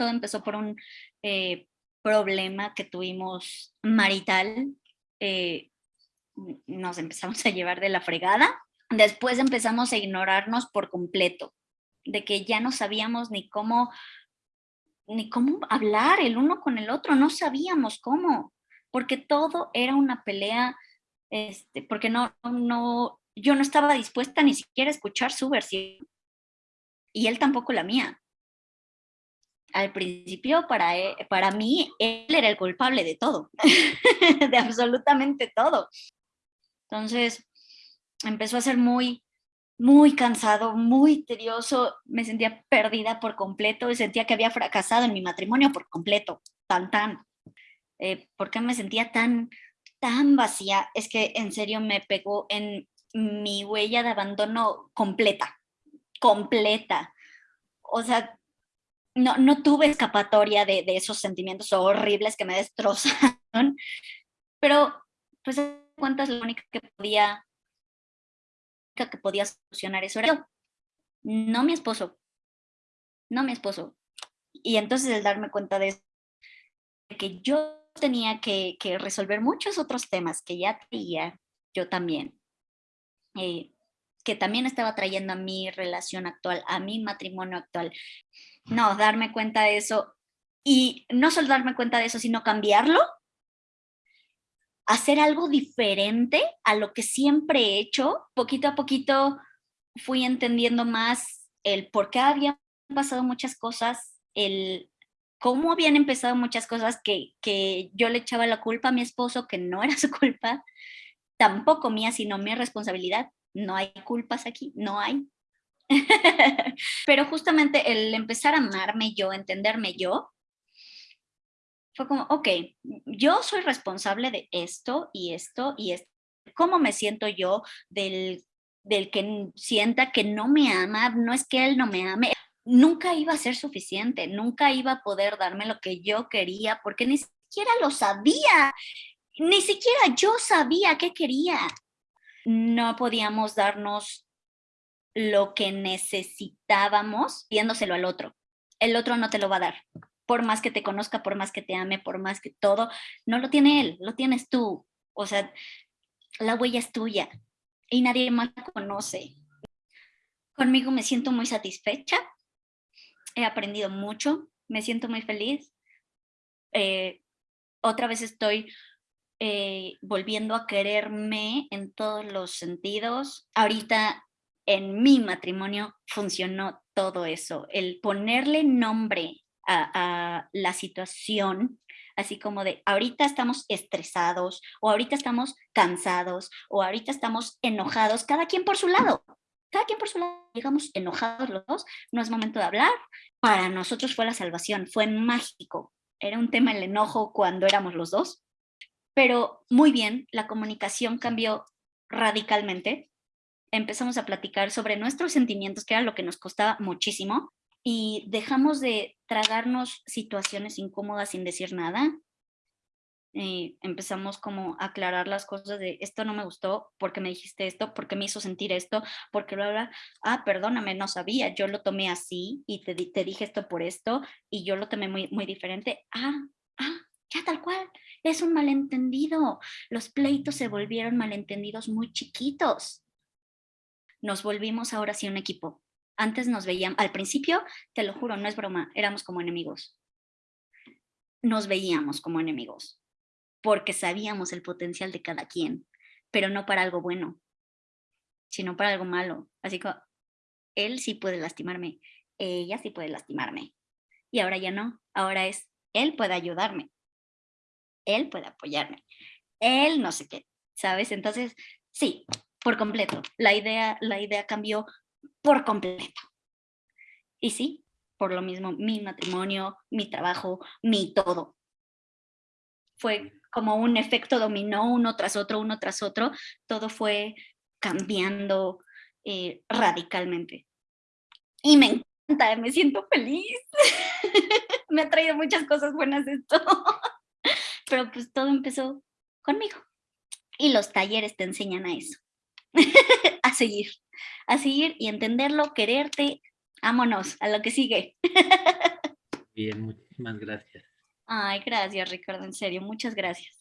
todo empezó por un eh, problema que tuvimos marital. Eh, nos empezamos a llevar de la fregada. Después empezamos a ignorarnos por completo, de que ya no sabíamos ni cómo, ni cómo hablar el uno con el otro, no sabíamos cómo, porque todo era una pelea, este, porque no, no, yo no estaba dispuesta ni siquiera a escuchar su versión y él tampoco la mía. Al principio, para, e, para mí, él era el culpable de todo, de absolutamente todo. Entonces, empezó a ser muy, muy cansado, muy tedioso, me sentía perdida por completo, y sentía que había fracasado en mi matrimonio por completo, tan, tan. Eh, ¿Por qué me sentía tan, tan vacía? Es que en serio me pegó en mi huella de abandono completa, completa. O sea, no, no tuve escapatoria de, de esos sentimientos horribles que me destrozaron, pero pues cuentas la única que podía que podía solucionar eso era yo, no mi esposo, no mi esposo. Y entonces el darme cuenta de eso, que yo tenía que, resolver muchos otros temas que ya tenía yo también, eh, que también estaba trayendo a mi relación actual, a mi matrimonio actual. No, darme cuenta de eso y no solo darme cuenta de eso, sino cambiarlo, hacer algo diferente a lo que siempre he hecho. Poquito a poquito fui entendiendo más el por qué habían pasado muchas cosas, el cómo habían empezado muchas cosas que, que yo le echaba la culpa a mi esposo, que no era su culpa, tampoco mía, sino mi responsabilidad. No hay culpas aquí, no hay. Pero justamente el empezar a amarme yo, entenderme yo, fue como, ok, yo soy responsable de esto y esto y esto. ¿Cómo me siento yo del, del que sienta que no me ama? No es que él no me ame. Nunca iba a ser suficiente, nunca iba a poder darme lo que yo quería porque ni siquiera lo sabía ni siquiera yo sabía qué quería. No podíamos darnos lo que necesitábamos pidiéndoselo al otro. El otro no te lo va a dar. Por más que te conozca, por más que te ame, por más que todo, no lo tiene él, lo tienes tú. O sea, la huella es tuya y nadie más la conoce. Conmigo me siento muy satisfecha, he aprendido mucho, me siento muy feliz. Eh, otra vez estoy eh, volviendo a quererme en todos los sentidos. Ahorita en mi matrimonio funcionó todo eso, el ponerle nombre a, la situación, así como de ahorita estamos estresados o ahorita estamos cansados o ahorita estamos enojados, cada quien por su lado. Cada quien por su lado, llegamos enojados los dos, no es momento de hablar. Para nosotros fue la salvación, fue mágico. Era un tema el enojo cuando éramos los dos, pero muy bien, la comunicación cambió radicalmente. Empezamos a platicar sobre nuestros sentimientos, que era lo que nos costaba muchísimo, y dejamos de tragarnos situaciones incómodas sin decir nada. Eh, empezamos como a aclarar las cosas de esto no me gustó, porque me dijiste esto, porque me hizo sentir esto, porque lo habla, ah, perdóname, no sabía, yo lo tomé así y te, te dije esto por esto y yo lo tomé muy, muy diferente. Ah, ah, ya tal cual, es un malentendido. Los pleitos se volvieron malentendidos muy chiquitos. Nos volvimos ahora sí un equipo. Antes nos veíamos, al principio, te lo juro, no es broma, éramos como enemigos. Nos veíamos como enemigos, porque sabíamos el potencial de cada quien, pero no para algo bueno, sino para algo malo. Así que él sí puede lastimarme, ella sí puede lastimarme. Y ahora ya no, ahora es, él puede ayudarme, él puede apoyarme, él no sé qué, ¿sabes? Entonces, sí, por completo, la idea, la idea cambió por completo. Y sí, por lo mismo, mi matrimonio, mi trabajo, mi todo. Fue como un efecto dominó uno tras otro, uno tras otro, todo fue cambiando eh, radicalmente. Y me encanta, me siento feliz. me ha traído muchas cosas buenas esto pero pues todo empezó conmigo. Y los talleres te enseñan a eso, a seguir, a seguir y entenderlo, quererte, vámonos, a lo que sigue. Bien, muchísimas gracias. Ay, gracias, Ricardo, en serio, muchas gracias.